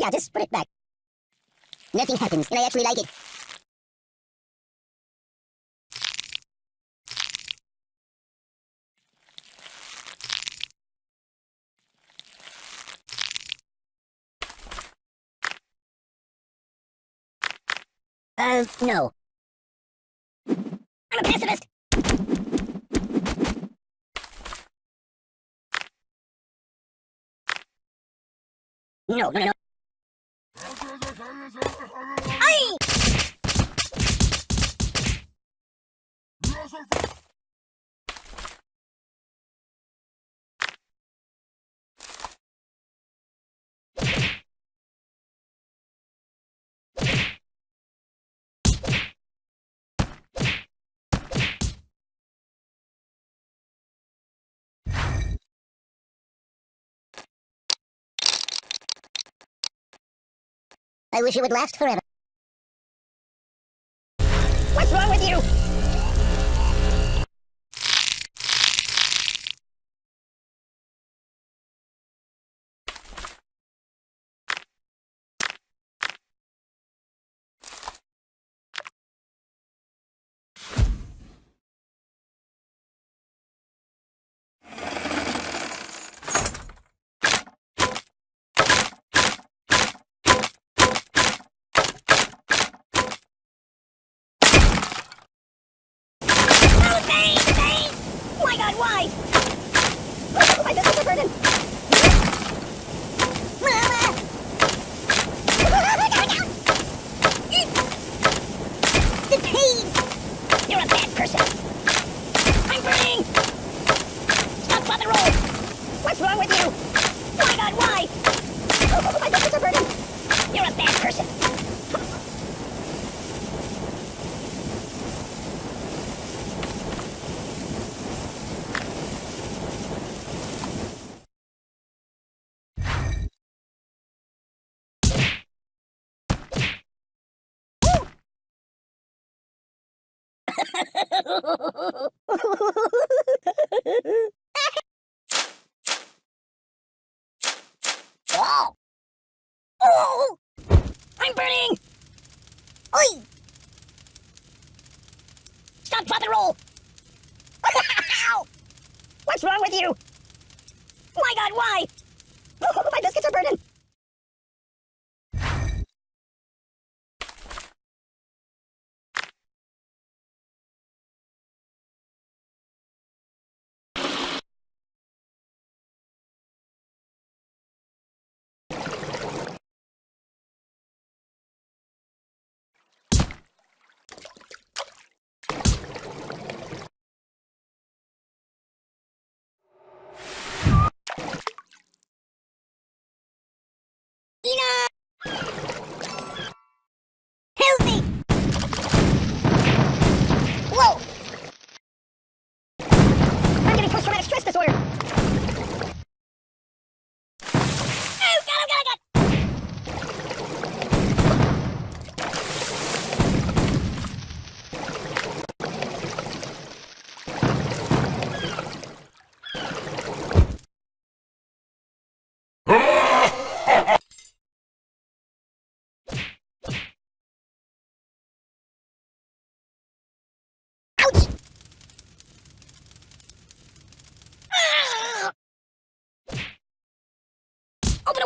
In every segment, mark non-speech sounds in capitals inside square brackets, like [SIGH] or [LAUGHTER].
Yeah, just put it back. Nothing happens, and I actually like it. Uh, no. I'm a pacifist! No, no, no. Ay! I wish it would last forever. Bane! Oh my god, why? My! Mama! The pain! You're a bad person!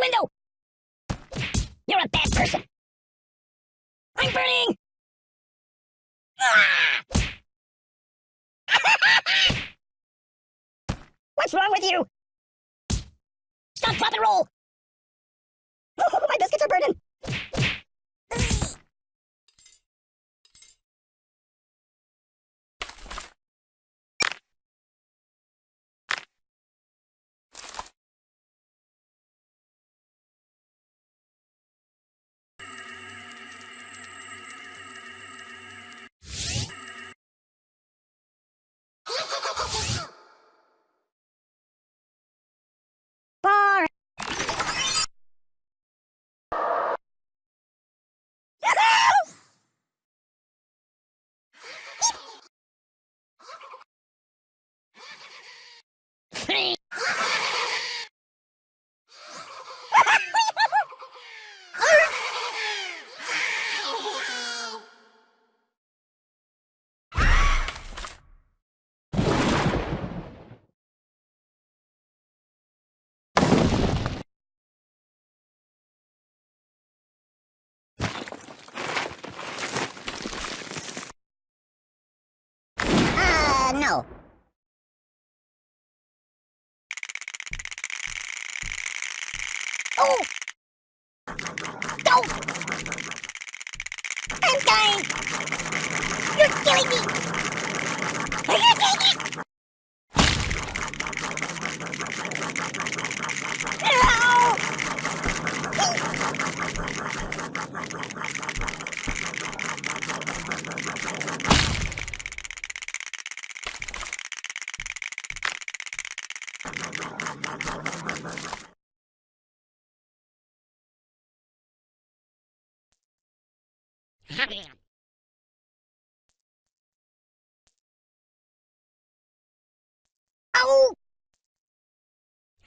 Window! You're a bad person! I'm burning! [LAUGHS] What's wrong with you? Stop, drop, and roll! [LAUGHS] my biscuits are burning! Oh! No! I'm dying! You're killing me! Are you taking it? No!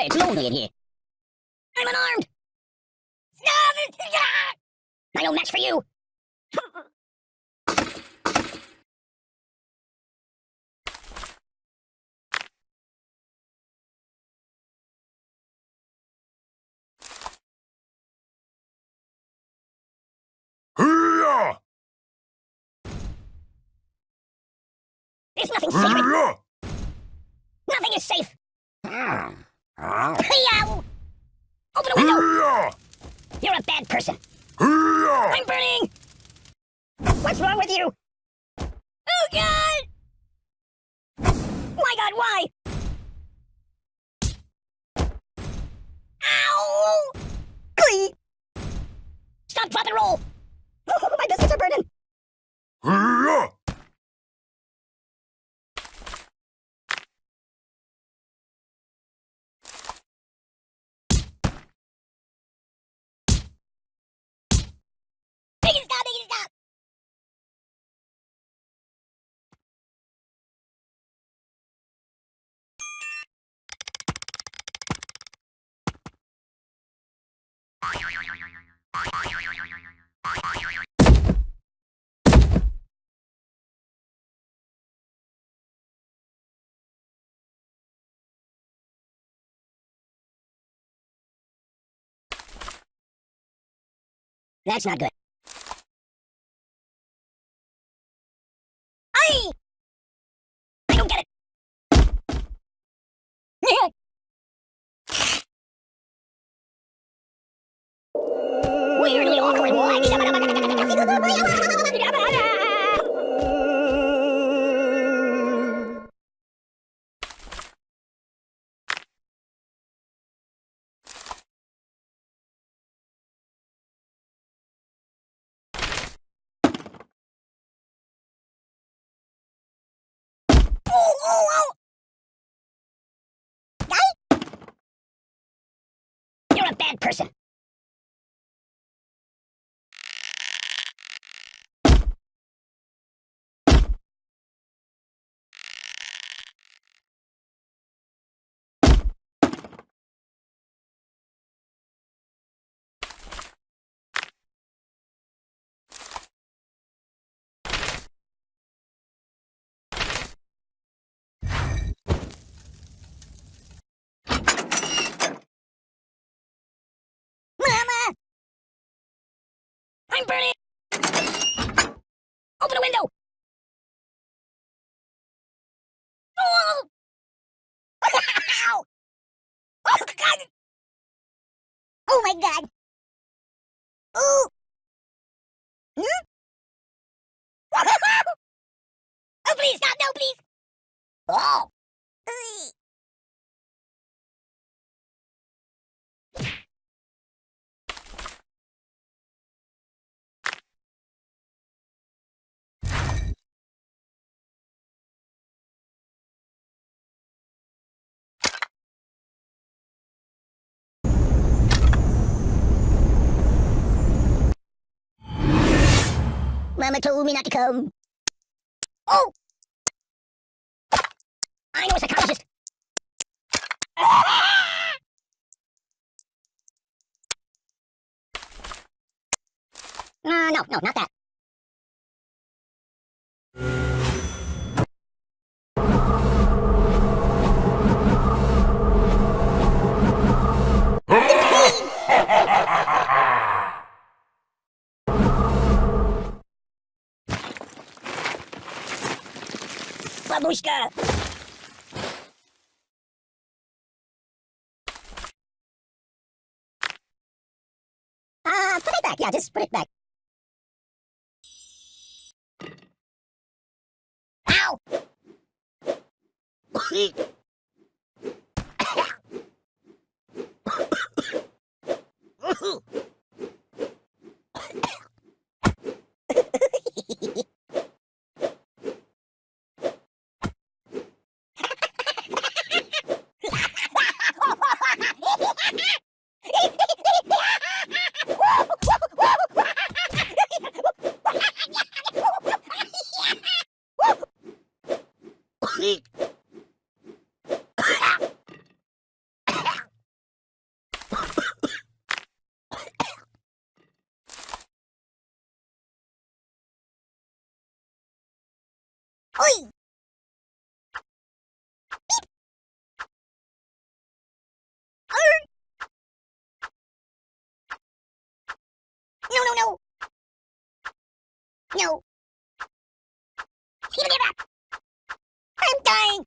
hey, it's lonely in here. I'm unarmed. I no match for you. There's nothing. Hurrah! Nothing is safe. Hmm. Hey-ow! Open a window. You're a bad person. I'm burning! What's wrong with you? Oh, God! My God, why? Ow! Glee! Stop, drop, and roll! [LAUGHS] My biscuits are burning! That's not good. Bad person. Mama! I'm burning! Open a window! Oh! Ow! Oh, God! Oh, my God! Ooh! Hmm? [LAUGHS] oh, please, stop! No, please! Mama told me not to come. Oh! I know a psychologist. Uh, ah! no, no, not that. Babushka! Uh, put it back. Yeah, just put it back. Ow! Oi! No, no, no! No! Give it up! I'm dying!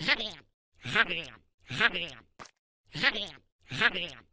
Harrier, Harrier, Harrier, Harrier, Harrier.